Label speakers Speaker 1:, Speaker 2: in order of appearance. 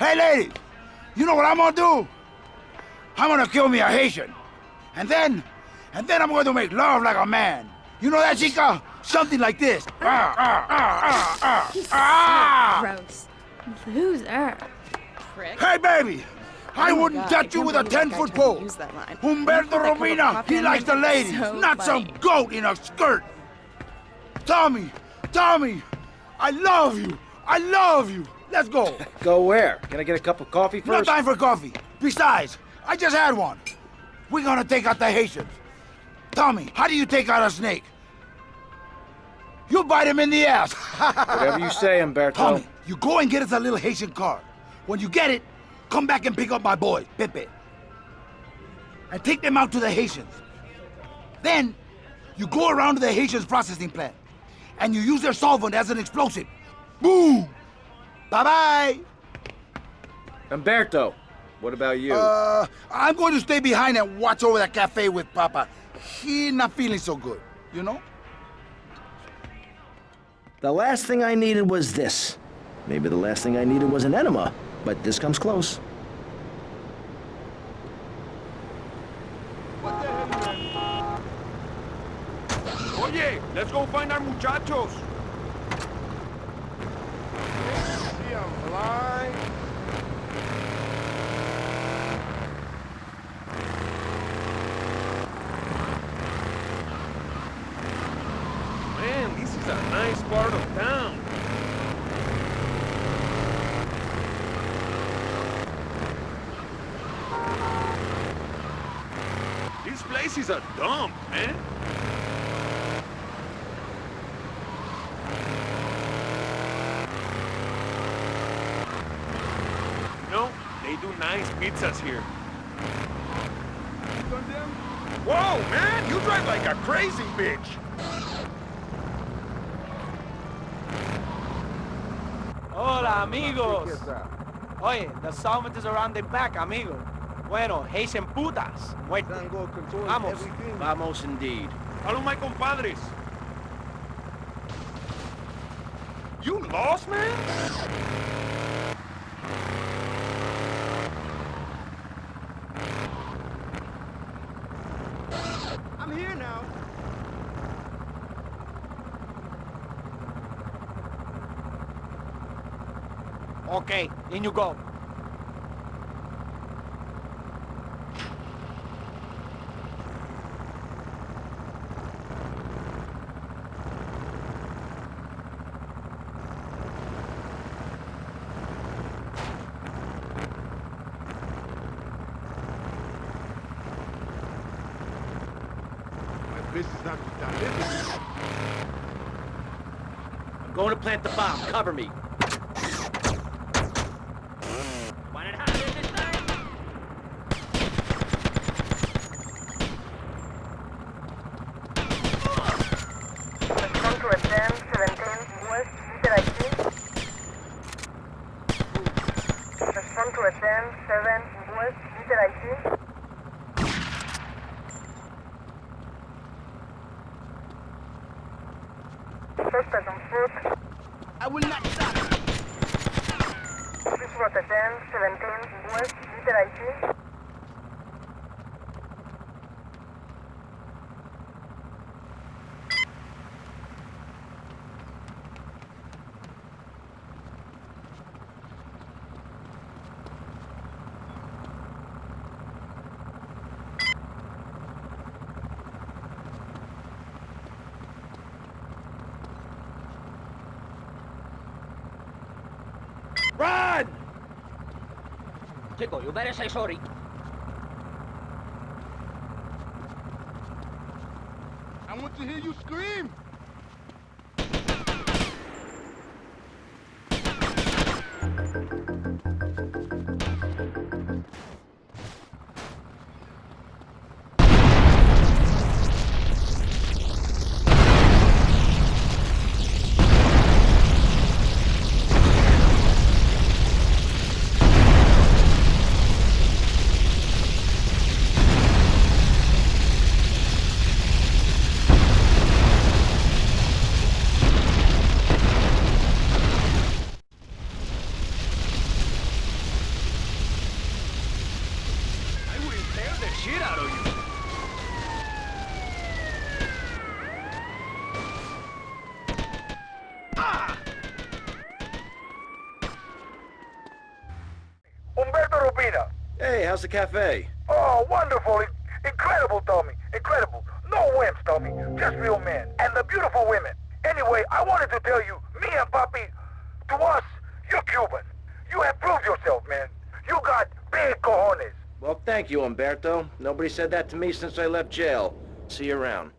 Speaker 1: Hey, ladies, you know what I'm gonna do? I'm gonna kill me a Haitian. And then, and then I'm going to make love like a man. You know that, chica? Something like this. Ah, ah, ah, ah,
Speaker 2: He's
Speaker 1: ah,
Speaker 2: so gross. Loser.
Speaker 3: Prick.
Speaker 1: Hey, baby! I
Speaker 3: Oh my
Speaker 1: wouldn't
Speaker 3: God, I
Speaker 1: touch you with a
Speaker 3: believe that guy
Speaker 1: 10-foot pole.
Speaker 3: use that line.
Speaker 1: Umberto
Speaker 3: That Robina,
Speaker 1: he likes
Speaker 3: me
Speaker 1: the ladies,
Speaker 3: so
Speaker 1: not some goat in a skirt. Tommy, Tommy, I love you. I love you. Let's go.
Speaker 4: Go where? Can I get a cup of coffee first?
Speaker 1: No time for coffee. Besides, I just had one. We're gonna take out the Haitians. Tommy, how do you take out a snake? You bite him in the ass.
Speaker 4: Whatever you say, Umberto.
Speaker 1: Tommy, you go and get us a little Haitian card. When you get it, come back and pick up my boys, Pepe. And take them out to the Haitians. Then, you go around to the Haitians processing plant. And you use their solvent as an explosive. Boom! Bye-bye!
Speaker 4: Umberto, what about you?
Speaker 1: Uh, I'm going to stay behind and watch over that cafe with Papa. He not feeling so good, you know?
Speaker 5: The last thing I needed was this. Maybe the last thing I needed was an enema, but this comes close.
Speaker 6: Oye, let's go find our muchachos. See 'em fly. Man, this is a nice part of town. This place is a dump, man. You know, they do nice pizzas here. Whoa, man! You drive like a crazy bitch!
Speaker 7: Hola, amigos. Oye, the solvent is around the back, amigo. Bueno, Haitian putas. Muerto. Vamos.
Speaker 4: Vamos indeed.
Speaker 6: Follow my compadres. You lost, man?
Speaker 7: I'm here now. Okay, in you go.
Speaker 6: My business not.
Speaker 4: I'm going to plant the bomb. Cover me.
Speaker 8: Respond to attend 17 West Interactive. Respond to attend 7 West Interactive. On foot.
Speaker 7: I will not stop.
Speaker 8: This Please route attend 17 West Interactive.
Speaker 6: Run!
Speaker 4: You better say sorry.
Speaker 6: I want to hear you scream.
Speaker 4: How's the cafe?
Speaker 1: Oh, wonderful. In- incredible, Tommy. Incredible. No wimps, Tommy. Just real men. And the beautiful women. Anyway, I wanted to tell you, me and Papi, to us, you're Cuban. You have proved yourself, man. You got big cojones.
Speaker 4: Well, thank you, Umberto. Nobody said that to me since I left jail. See you around.